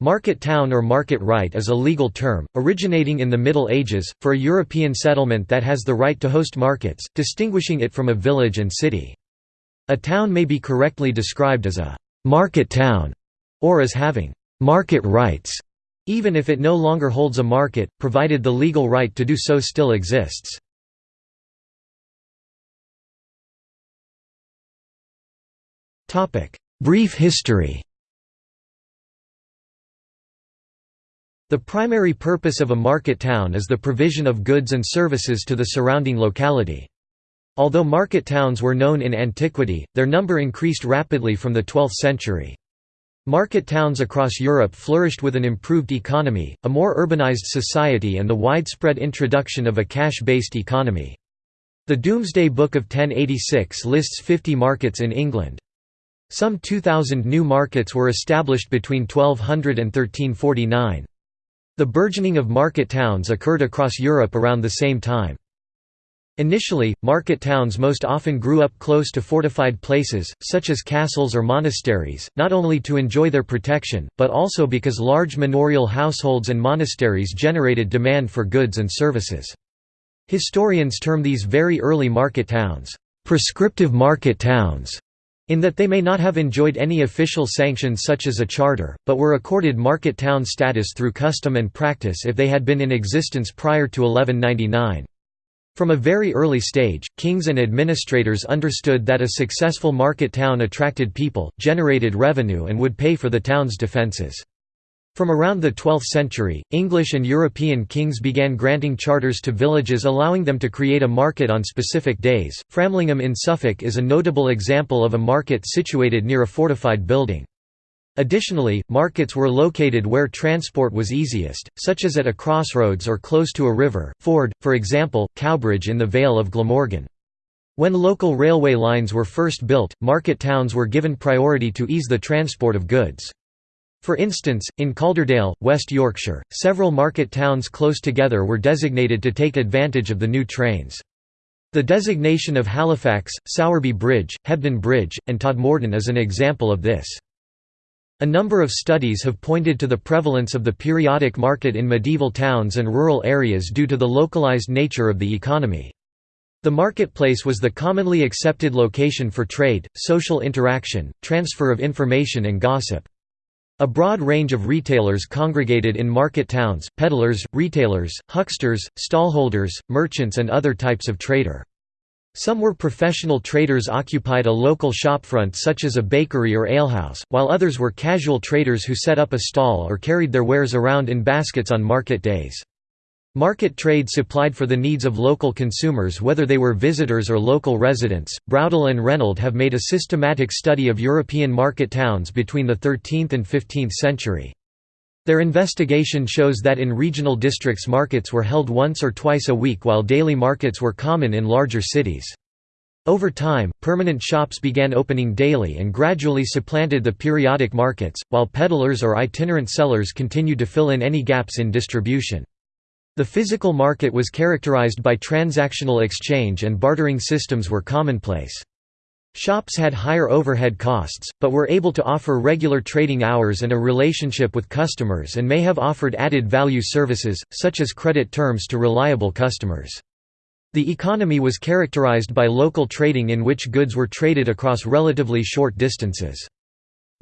Market town or market right is a legal term, originating in the Middle Ages, for a European settlement that has the right to host markets, distinguishing it from a village and city. A town may be correctly described as a «market town» or as having «market rights», even if it no longer holds a market, provided the legal right to do so still exists. Brief history The primary purpose of a market town is the provision of goods and services to the surrounding locality. Although market towns were known in antiquity, their number increased rapidly from the 12th century. Market towns across Europe flourished with an improved economy, a more urbanized society and the widespread introduction of a cash-based economy. The Domesday Book of 1086 lists 50 markets in England. Some 2,000 new markets were established between 1200 and 1349. The burgeoning of market towns occurred across Europe around the same time. Initially, market towns most often grew up close to fortified places, such as castles or monasteries, not only to enjoy their protection, but also because large manorial households and monasteries generated demand for goods and services. Historians term these very early market towns, "...prescriptive market towns", in that they may not have enjoyed any official sanction such as a charter, but were accorded market town status through custom and practice if they had been in existence prior to 1199. From a very early stage, kings and administrators understood that a successful market town attracted people, generated revenue and would pay for the town's defences. From around the 12th century, English and European kings began granting charters to villages allowing them to create a market on specific days. Framlingham in Suffolk is a notable example of a market situated near a fortified building. Additionally, markets were located where transport was easiest, such as at a crossroads or close to a river, ford, for example, Cowbridge in the Vale of Glamorgan. When local railway lines were first built, market towns were given priority to ease the transport of goods. For instance, in Calderdale, West Yorkshire, several market towns close together were designated to take advantage of the new trains. The designation of Halifax, Sowerby Bridge, Hebden Bridge, and Todmorden is an example of this. A number of studies have pointed to the prevalence of the periodic market in medieval towns and rural areas due to the localized nature of the economy. The marketplace was the commonly accepted location for trade, social interaction, transfer of information and gossip. A broad range of retailers congregated in market towns, peddlers, retailers, hucksters, stallholders, merchants and other types of trader. Some were professional traders occupied a local shopfront such as a bakery or alehouse, while others were casual traders who set up a stall or carried their wares around in baskets on market days. Market trade supplied for the needs of local consumers whether they were visitors or local residents. Braudel and Reynold have made a systematic study of European market towns between the 13th and 15th century. Their investigation shows that in regional districts markets were held once or twice a week while daily markets were common in larger cities. Over time, permanent shops began opening daily and gradually supplanted the periodic markets, while peddlers or itinerant sellers continued to fill in any gaps in distribution. The physical market was characterized by transactional exchange and bartering systems were commonplace. Shops had higher overhead costs, but were able to offer regular trading hours and a relationship with customers and may have offered added value services, such as credit terms to reliable customers. The economy was characterized by local trading in which goods were traded across relatively short distances.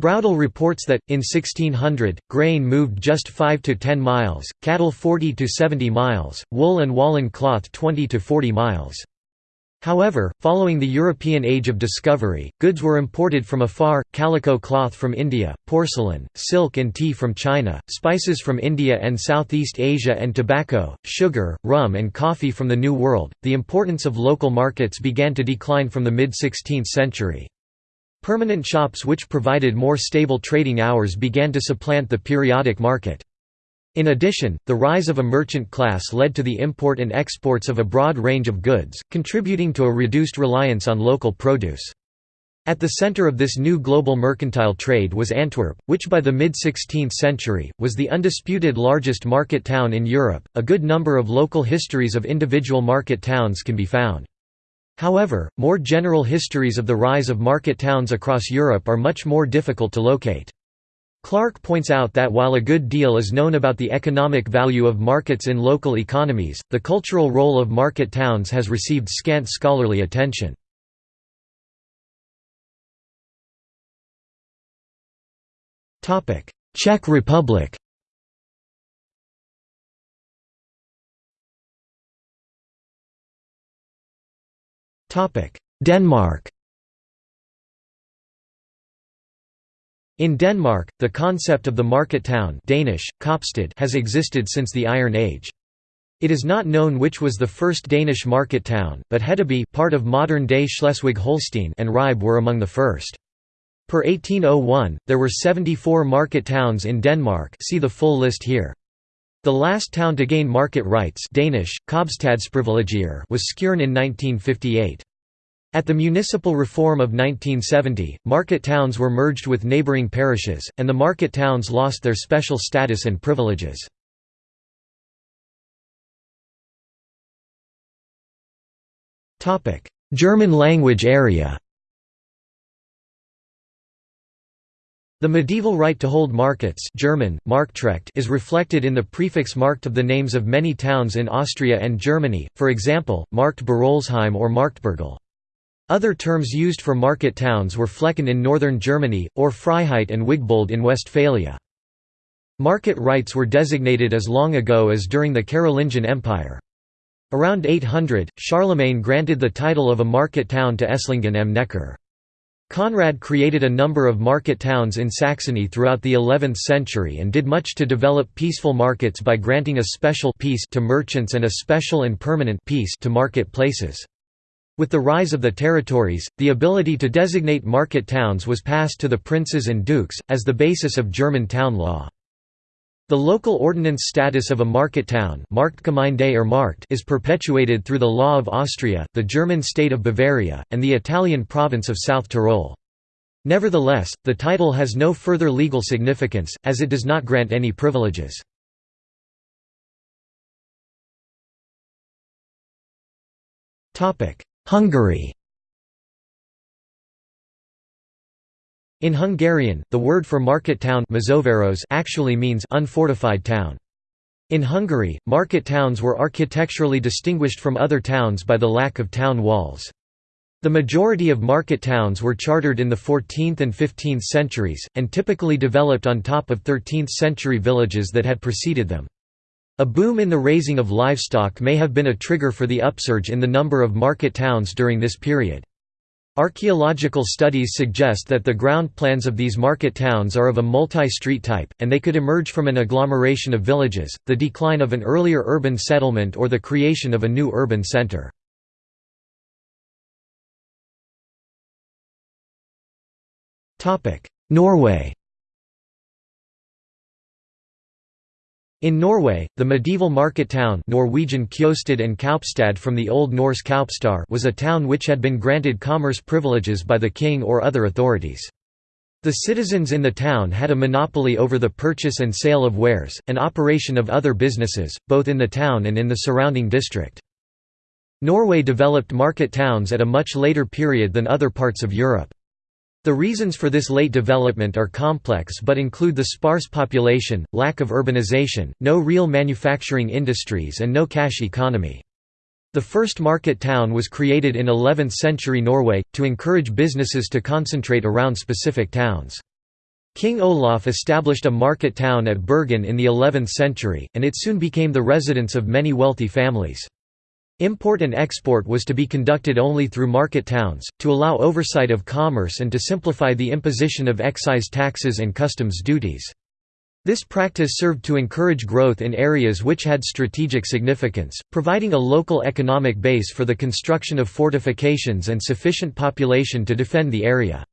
Braudel reports that, in 1600, grain moved just 5 to 10 miles, cattle 40 to 70 miles, wool and woolen cloth 20 to 40 miles. However, following the European Age of Discovery, goods were imported from afar, calico cloth from India, porcelain, silk and tea from China, spices from India and Southeast Asia and tobacco, sugar, rum and coffee from the New World. The importance of local markets began to decline from the mid-16th century. Permanent shops which provided more stable trading hours began to supplant the periodic market. In addition, the rise of a merchant class led to the import and exports of a broad range of goods, contributing to a reduced reliance on local produce. At the center of this new global mercantile trade was Antwerp, which by the mid-16th century, was the undisputed largest market town in Europe. A good number of local histories of individual market towns can be found. However, more general histories of the rise of market towns across Europe are much more difficult to locate. Clark points out that while a good deal is known about the economic value of markets in local economies, the cultural role of market towns has received scant scholarly attention. Czech Republic Denmark In Denmark, the concept of the market town Danish, has existed since the Iron Age. It is not known which was the first Danish market town, but Hedeby part of modern-day Schleswig-Holstein and Ribe were among the first. Per 1801, there were 74 market towns in Denmark see the full list here. The last town to gain market rights Danish, was Skjern in 1958. At the municipal reform of 1970, market towns were merged with neighbouring parishes, and the market towns lost their special status and privileges. German language area The medieval right to hold markets German, Marktrecht is reflected in the prefix markt of the names of many towns in Austria and Germany, for example, Markt Berolzheim or Marktbergel. Other terms used for market towns were Flecken in northern Germany, or Freiheit and Wigbold in Westphalia. Market rights were designated as long ago as during the Carolingian Empire. Around 800, Charlemagne granted the title of a market town to Esslingen am Neckar. Conrad created a number of market towns in Saxony throughout the 11th century and did much to develop peaceful markets by granting a special peace to merchants and a special and permanent peace to market places. With the rise of the territories, the ability to designate market towns was passed to the princes and dukes, as the basis of German town law. The local ordinance status of a market town is perpetuated through the law of Austria, the German state of Bavaria, and the Italian province of South Tyrol. Nevertheless, the title has no further legal significance, as it does not grant any privileges. Hungary In Hungarian, the word for market town actually means unfortified town. In Hungary, market towns were architecturally distinguished from other towns by the lack of town walls. The majority of market towns were chartered in the 14th and 15th centuries, and typically developed on top of 13th-century villages that had preceded them. A boom in the raising of livestock may have been a trigger for the upsurge in the number of market towns during this period. Archaeological studies suggest that the ground plans of these market towns are of a multi-street type, and they could emerge from an agglomeration of villages, the decline of an earlier urban settlement or the creation of a new urban center. Norway In Norway, the medieval market town Norwegian Kjostad and Kaupstad from the Old Norse Kaupstar was a town which had been granted commerce privileges by the king or other authorities. The citizens in the town had a monopoly over the purchase and sale of wares, and operation of other businesses, both in the town and in the surrounding district. Norway developed market towns at a much later period than other parts of Europe. The reasons for this late development are complex but include the sparse population, lack of urbanization, no real manufacturing industries and no cash economy. The first market town was created in 11th-century Norway, to encourage businesses to concentrate around specific towns. King Olaf established a market town at Bergen in the 11th century, and it soon became the residence of many wealthy families. Import and export was to be conducted only through market towns, to allow oversight of commerce and to simplify the imposition of excise taxes and customs duties. This practice served to encourage growth in areas which had strategic significance, providing a local economic base for the construction of fortifications and sufficient population to defend the area.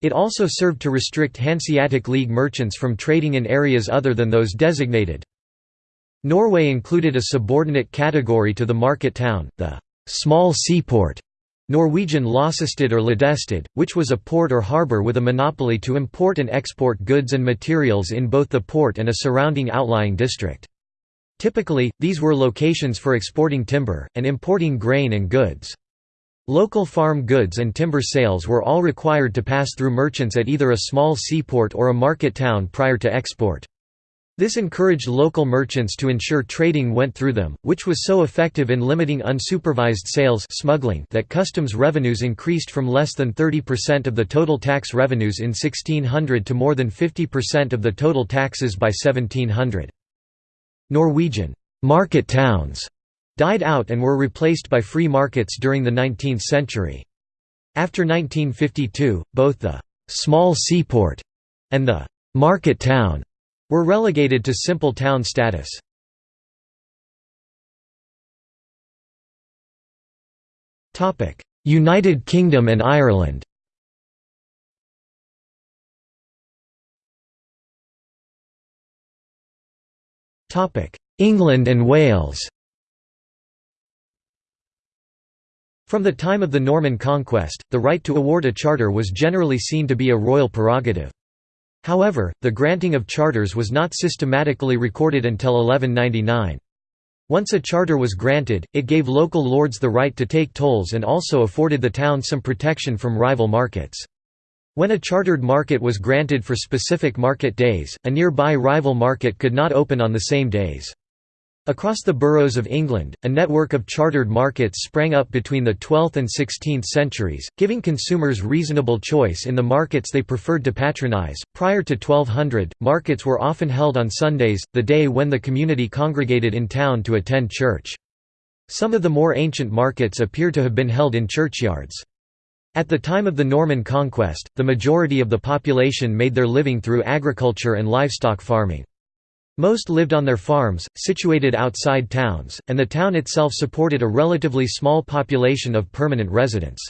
It also served to restrict Hanseatic League merchants from trading in areas other than those designated. Norway included a subordinate category to the market town, the small seaport Norwegian Losestad or Ladestad, which was a port or harbour with a monopoly to import and export goods and materials in both the port and a surrounding outlying district. Typically, these were locations for exporting timber, and importing grain and goods. Local farm goods and timber sales were all required to pass through merchants at either a small seaport or a market town prior to export. This encouraged local merchants to ensure trading went through them, which was so effective in limiting unsupervised sales smuggling that customs revenues increased from less than 30% of the total tax revenues in 1600 to more than 50% of the total taxes by 1700. Norwegian market towns died out and were replaced by free markets during the 19th century. After 1952, both the «small seaport» and the «market town» were relegated to simple town status. United Kingdom and Ireland England and Wales From the time of the Norman conquest, the right to award a charter was generally seen to be a royal prerogative. However, the granting of charters was not systematically recorded until 1199. Once a charter was granted, it gave local lords the right to take tolls and also afforded the town some protection from rival markets. When a chartered market was granted for specific market days, a nearby rival market could not open on the same days. Across the boroughs of England, a network of chartered markets sprang up between the 12th and 16th centuries, giving consumers reasonable choice in the markets they preferred to patronize. Prior to 1200, markets were often held on Sundays, the day when the community congregated in town to attend church. Some of the more ancient markets appear to have been held in churchyards. At the time of the Norman conquest, the majority of the population made their living through agriculture and livestock farming. Most lived on their farms, situated outside towns, and the town itself supported a relatively small population of permanent residents.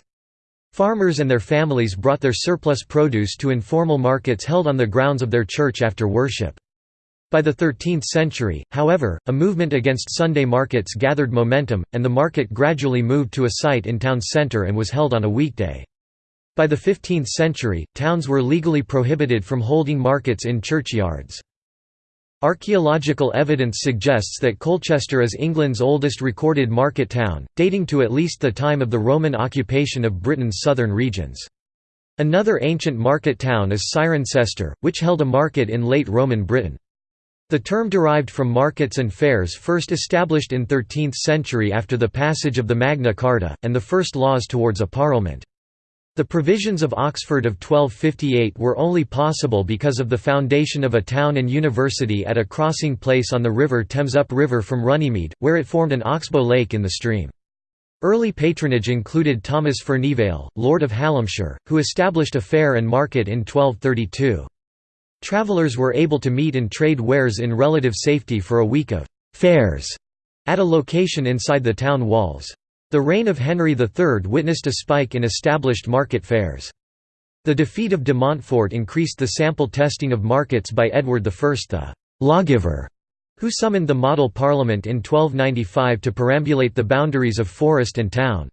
Farmers and their families brought their surplus produce to informal markets held on the grounds of their church after worship. By the 13th century, however, a movement against Sunday markets gathered momentum, and the market gradually moved to a site in town centre and was held on a weekday. By the 15th century, towns were legally prohibited from holding markets in churchyards. Archaeological evidence suggests that Colchester is England's oldest recorded market town, dating to at least the time of the Roman occupation of Britain's southern regions. Another ancient market town is Cirencester, which held a market in late Roman Britain. The term derived from markets and fairs first established in 13th century after the passage of the Magna Carta, and the first laws towards a parliament. The provisions of Oxford of 1258 were only possible because of the foundation of a town and university at a crossing place on the river Thames up river from Runnymede, where it formed an oxbow lake in the stream. Early patronage included Thomas Furnivale, Lord of Hallamshire, who established a fair and market in 1232. Travellers were able to meet and trade wares in relative safety for a week of «fairs» at a location inside the town walls. The reign of Henry III witnessed a spike in established market fairs. The defeat of de Montfort increased the sample testing of markets by Edward I the «lawgiver», who summoned the model parliament in 1295 to perambulate the boundaries of forest and town.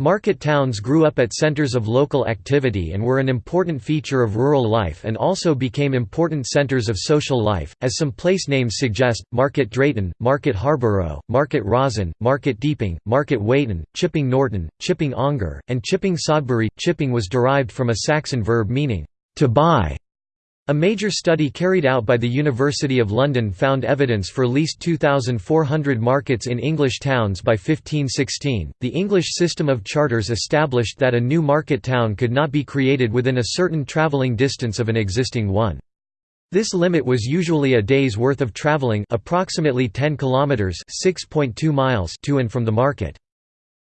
Market towns grew up at centers of local activity and were an important feature of rural life and also became important centers of social life, as some place names suggest, Market Drayton, Market Harborough, Market Rasen, Market Deeping, Market Weighton, Chipping Norton, Chipping Ongar, and Chipping Sodbury. Chipping was derived from a Saxon verb meaning, to buy, a major study carried out by the University of London found evidence for least 2,400 markets in English towns by 1516. The English system of charters established that a new market town could not be created within a certain travelling distance of an existing one. This limit was usually a day's worth of travelling approximately 10 kilometers (6.2 miles) to and from the market.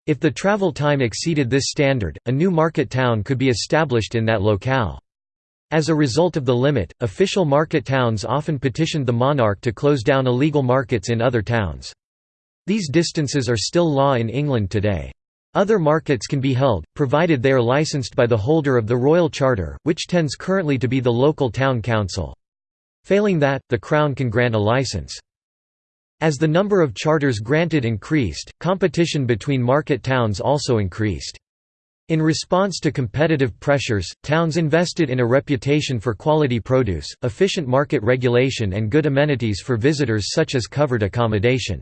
If the travel time exceeded this standard, a new market town could be established in that locale. As a result of the limit, official market towns often petitioned the monarch to close down illegal markets in other towns. These distances are still law in England today. Other markets can be held, provided they are licensed by the holder of the royal charter, which tends currently to be the local town council. Failing that, the Crown can grant a license. As the number of charters granted increased, competition between market towns also increased. In response to competitive pressures, towns invested in a reputation for quality produce, efficient market regulation and good amenities for visitors such as covered accommodation.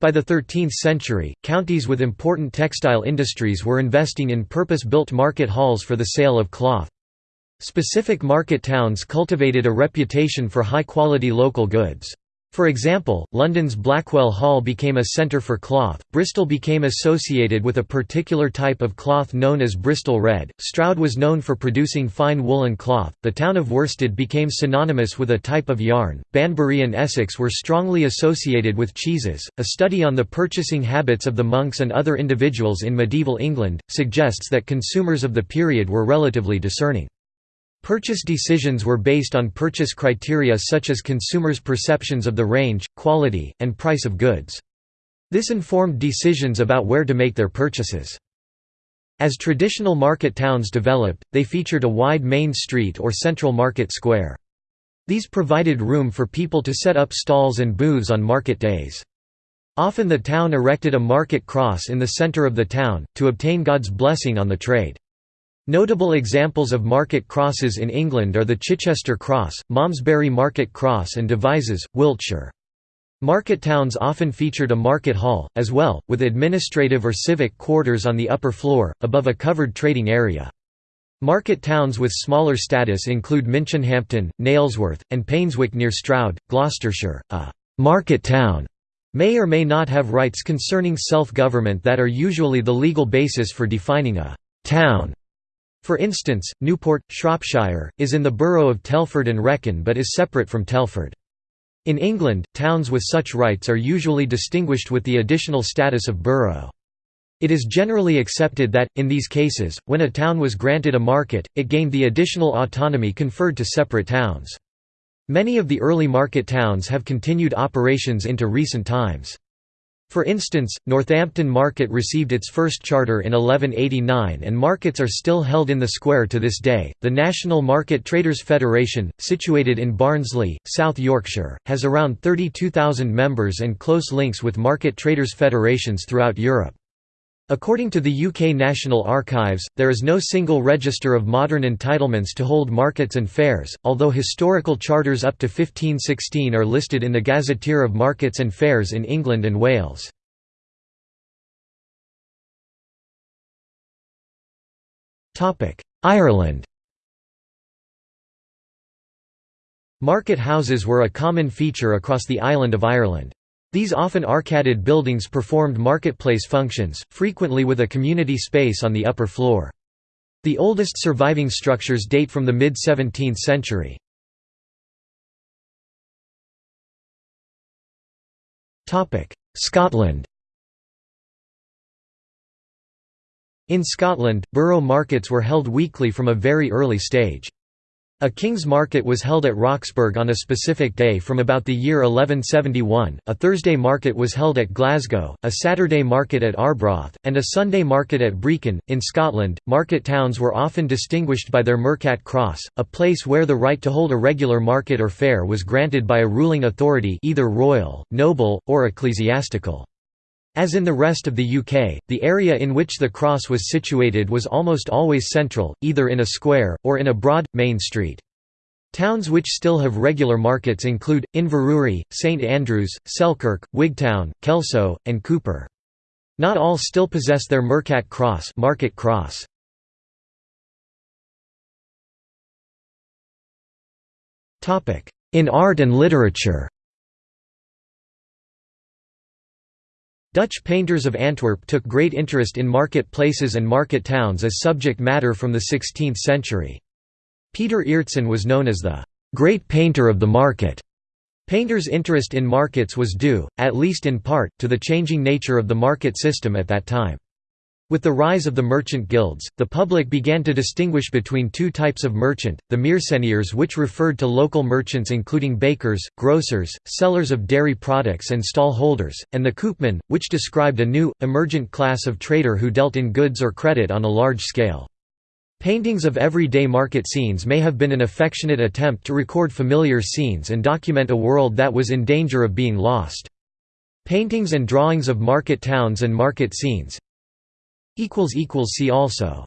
By the 13th century, counties with important textile industries were investing in purpose-built market halls for the sale of cloth. Specific market towns cultivated a reputation for high-quality local goods. For example, London's Blackwell Hall became a centre for cloth, Bristol became associated with a particular type of cloth known as Bristol Red, Stroud was known for producing fine woolen cloth, the town of Worsted became synonymous with a type of yarn, Banbury and Essex were strongly associated with cheeses. A study on the purchasing habits of the monks and other individuals in medieval England suggests that consumers of the period were relatively discerning. Purchase decisions were based on purchase criteria such as consumers' perceptions of the range, quality, and price of goods. This informed decisions about where to make their purchases. As traditional market towns developed, they featured a wide main street or central market square. These provided room for people to set up stalls and booths on market days. Often the town erected a market cross in the center of the town, to obtain God's blessing on the trade. Notable examples of market crosses in England are the Chichester Cross, Malmesbury Market Cross and Devizes, Wiltshire. Market towns often featured a market hall, as well, with administrative or civic quarters on the upper floor, above a covered trading area. Market towns with smaller status include Minchinhampton, Nailsworth, and Painswick near Stroud, Gloucestershire. A «market town» may or may not have rights concerning self-government that are usually the legal basis for defining a «town» For instance, Newport, Shropshire, is in the borough of Telford and Wrekin but is separate from Telford. In England, towns with such rights are usually distinguished with the additional status of borough. It is generally accepted that, in these cases, when a town was granted a market, it gained the additional autonomy conferred to separate towns. Many of the early market towns have continued operations into recent times. For instance, Northampton Market received its first charter in 1189 and markets are still held in the square to this day. The National Market Traders Federation, situated in Barnsley, South Yorkshire, has around 32,000 members and close links with market traders federations throughout Europe. According to the UK National Archives, there is no single register of modern entitlements to hold markets and fairs, although historical charters up to 1516 are listed in the Gazetteer of Markets and Fairs in England and Wales. Ireland Market houses were a common feature across the island of Ireland. These often arcaded buildings performed marketplace functions, frequently with a community space on the upper floor. The oldest surviving structures date from the mid-17th century. Scotland In Scotland, borough markets were held weekly from a very early stage. A king's market was held at Roxburgh on a specific day from about the year 1171, a Thursday market was held at Glasgow, a Saturday market at Arbroath, and a Sunday market at Brechin. In Scotland, market towns were often distinguished by their Mercat Cross, a place where the right to hold a regular market or fair was granted by a ruling authority either royal, noble, or ecclesiastical. As in the rest of the UK, the area in which the cross was situated was almost always central, either in a square, or in a broad, main street. Towns which still have regular markets include, Inverurie, St Andrews, Selkirk, Wigtown, Kelso, and Cupar. Not all still possess their Mercat cross, market cross. In art and literature Dutch painters of Antwerp took great interest in market places and market towns as subject matter from the 16th century. Pieter Aertsen was known as the «great painter of the market». Painters' interest in markets was due, at least in part, to the changing nature of the market system at that time. With the rise of the merchant guilds, the public began to distinguish between two types of merchant, the meerschainiers which referred to local merchants including bakers, grocers, sellers of dairy products and stall holders, and the koopman, which described a new, emergent class of trader who dealt in goods or credit on a large scale. Paintings of everyday market scenes may have been an affectionate attempt to record familiar scenes and document a world that was in danger of being lost. Paintings and drawings of market towns and market scenes See also